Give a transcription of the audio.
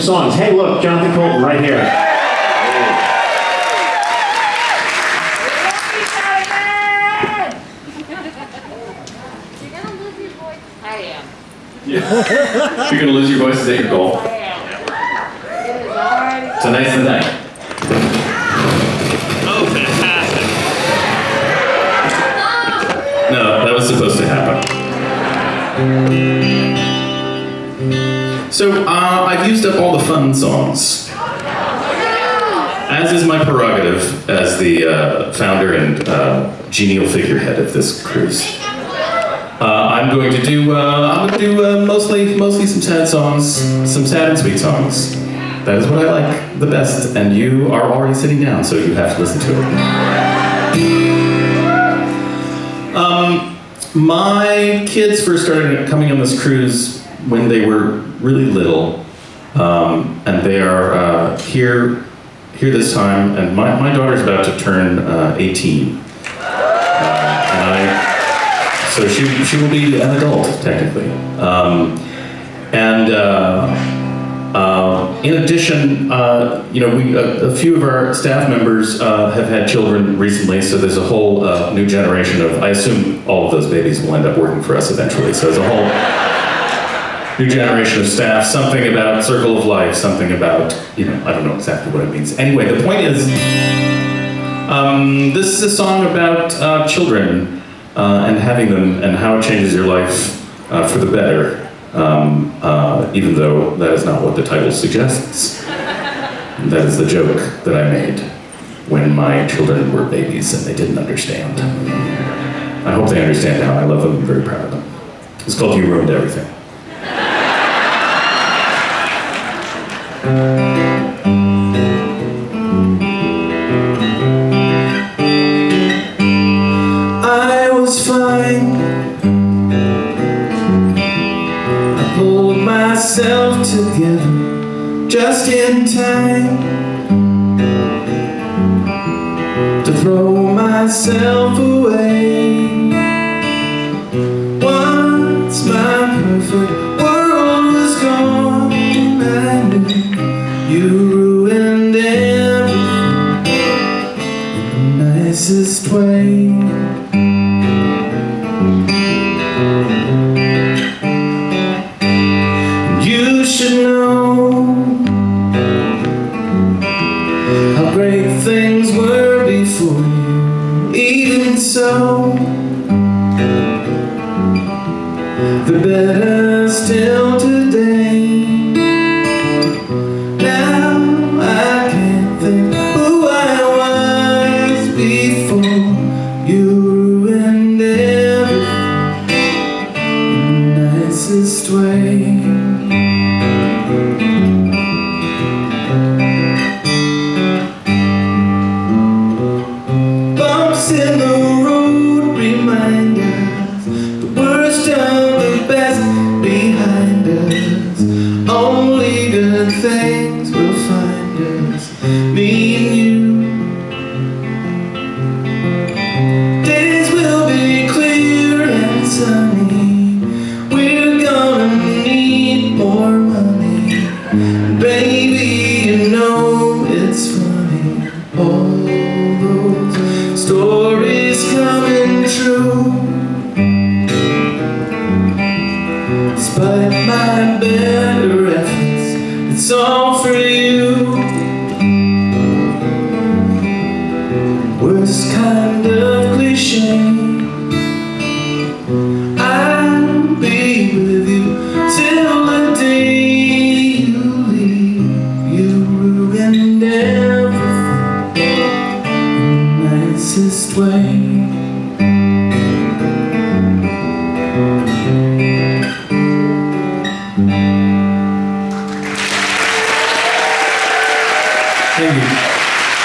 some songs. Hey, look, Jonathan Coulton right here. You're gonna lose your voice, is that your goal? Tonight's the night. Oh, fantastic. No, that was supposed to happen. So, uh, I've used up all the fun songs. As is my prerogative as the uh, founder and uh, genial figurehead of this cruise. Uh, I'm going to do. Uh, I'm going to do uh, mostly, mostly some sad songs, some sad and sweet songs. That is what I like the best, and you are already sitting down, so you have to listen to it. Um, my kids first started coming on this cruise when they were really little, um, and they are uh, here here this time. And my, my daughter's about to turn uh, 18, uh, I so she, she will be an adult, technically. Um, and uh, uh, in addition, uh, you know, we, a, a, few of our staff members uh, have had children recently, so there's a whole new generation of, I assume all of those babies will end up working for us eventually, so there's a whole new generation of staff, something about circle of life, something about, you know, I don't know exactly what it means. Anyway, the point is, um, this is a song about uh, children uh, and having them and how it changes your life uh, for the better, um, uh, even though that is not what the title suggests. that is the joke that I made when my children were babies and they didn't understand. I hope they understand now. I love them. I'm very proud of them. It's called You Ruined Everything. Myself together just in time to throw myself away. Nicest way. You should know How great things were before you Even so The better You All for you. Worst kind of cliche. I'll be with you till the day you leave. You ruined everything in the nicest way.